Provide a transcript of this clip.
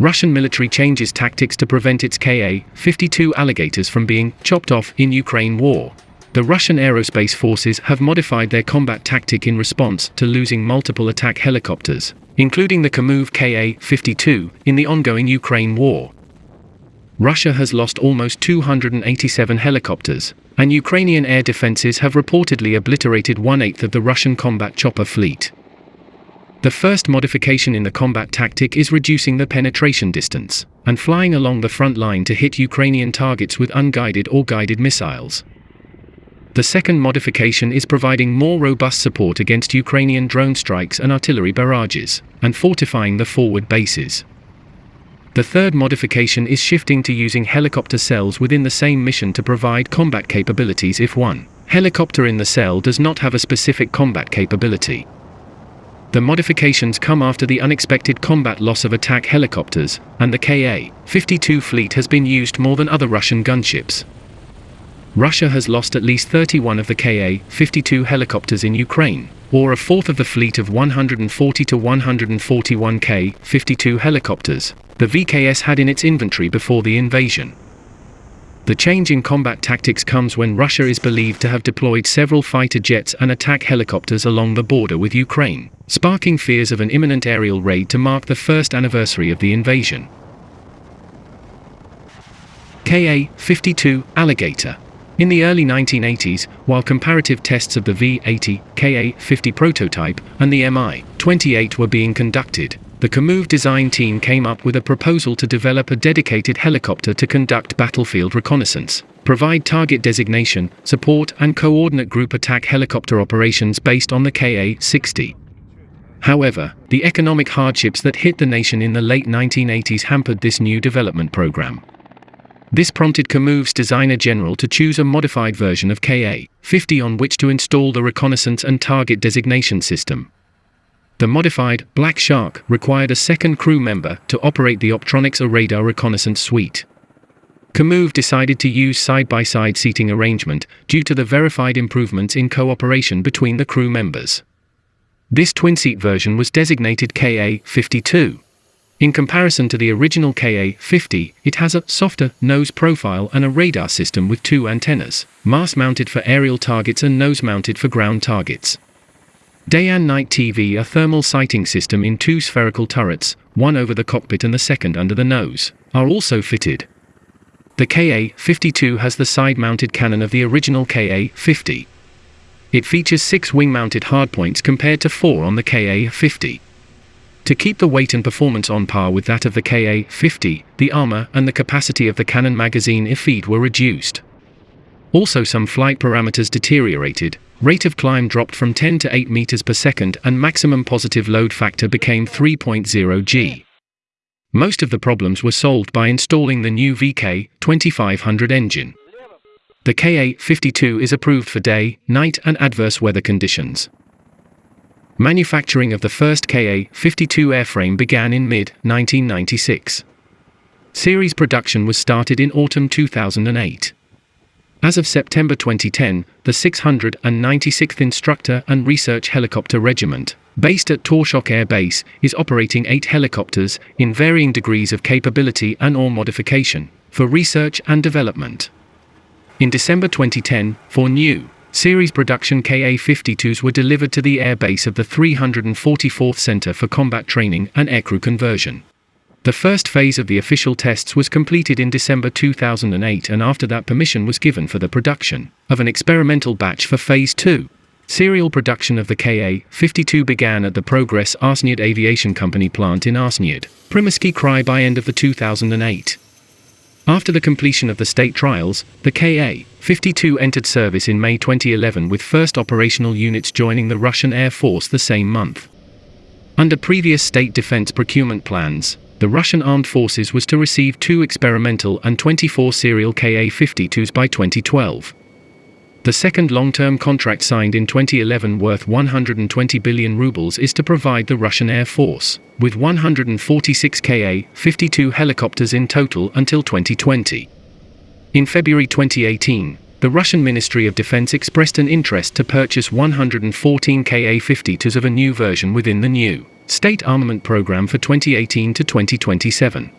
Russian military changes tactics to prevent its Ka-52 alligators from being chopped off in Ukraine war. The Russian aerospace forces have modified their combat tactic in response to losing multiple attack helicopters, including the Kamov Ka-52, in the ongoing Ukraine war. Russia has lost almost 287 helicopters, and Ukrainian air defenses have reportedly obliterated one-eighth of the Russian combat chopper fleet. The first modification in the combat tactic is reducing the penetration distance and flying along the front line to hit Ukrainian targets with unguided or guided missiles. The second modification is providing more robust support against Ukrainian drone strikes and artillery barrages, and fortifying the forward bases. The third modification is shifting to using helicopter cells within the same mission to provide combat capabilities if one helicopter in the cell does not have a specific combat capability. The modifications come after the unexpected combat loss of attack helicopters, and the Ka-52 fleet has been used more than other Russian gunships. Russia has lost at least 31 of the Ka-52 helicopters in Ukraine, or a fourth of the fleet of 140 to 141 Ka-52 helicopters the VKS had in its inventory before the invasion. The change in combat tactics comes when Russia is believed to have deployed several fighter jets and attack helicopters along the border with Ukraine, sparking fears of an imminent aerial raid to mark the first anniversary of the invasion. Ka-52 Alligator in the early 1980s, while comparative tests of the V-80, Ka-50 prototype, and the Mi-28 were being conducted, the Kamov design team came up with a proposal to develop a dedicated helicopter to conduct battlefield reconnaissance, provide target designation, support and coordinate group attack helicopter operations based on the Ka-60. However, the economic hardships that hit the nation in the late 1980s hampered this new development program. This prompted Kamov's designer general to choose a modified version of Ka-50 on which to install the reconnaissance and target designation system. The modified Black Shark required a second crew member to operate the Optronics radar reconnaissance suite. Kamov decided to use side-by-side -side seating arrangement due to the verified improvements in cooperation between the crew members. This twin-seat version was designated KA-52. In comparison to the original KA-50, it has a softer nose profile and a radar system with two antennas, mast-mounted for aerial targets and nose-mounted for ground targets. Day and night TV a thermal sighting system in two spherical turrets, one over the cockpit and the second under the nose, are also fitted. The Ka-52 has the side-mounted cannon of the original Ka-50. It features six wing-mounted hardpoints compared to four on the Ka-50. To keep the weight and performance on par with that of the Ka-50, the armor and the capacity of the cannon magazine feed were reduced. Also some flight parameters deteriorated, Rate of climb dropped from 10 to 8 meters per second and maximum positive load factor became 3.0 g. Most of the problems were solved by installing the new VK2500 engine. The Ka-52 is approved for day, night and adverse weather conditions. Manufacturing of the first Ka-52 airframe began in mid-1996. Series production was started in autumn 2008. As of September 2010, the 696th Instructor and Research Helicopter Regiment, based at Torzhok Air Base, is operating eight helicopters, in varying degrees of capability and or modification, for research and development. In December 2010, four new, series production Ka-52s were delivered to the air base of the 344th Center for Combat Training and Aircrew Conversion. The first phase of the official tests was completed in December 2008 and after that permission was given for the production of an experimental batch for Phase 2. Serial production of the Ka-52 began at the Progress Arsenyev Aviation Company plant in Arsenyev, Primorski Krai by end of the 2008. After the completion of the state trials, the Ka-52 entered service in May 2011 with first operational units joining the Russian Air Force the same month. Under previous state defense procurement plans, the Russian armed forces was to receive two experimental and 24 serial Ka-52s by 2012. The second long-term contract signed in 2011 worth 120 billion rubles is to provide the Russian Air Force with 146 Ka-52 helicopters in total until 2020. In February 2018, the Russian Ministry of Defense expressed an interest to purchase 114 Ka-52s of a new version within the new state armament program for 2018 to 2027.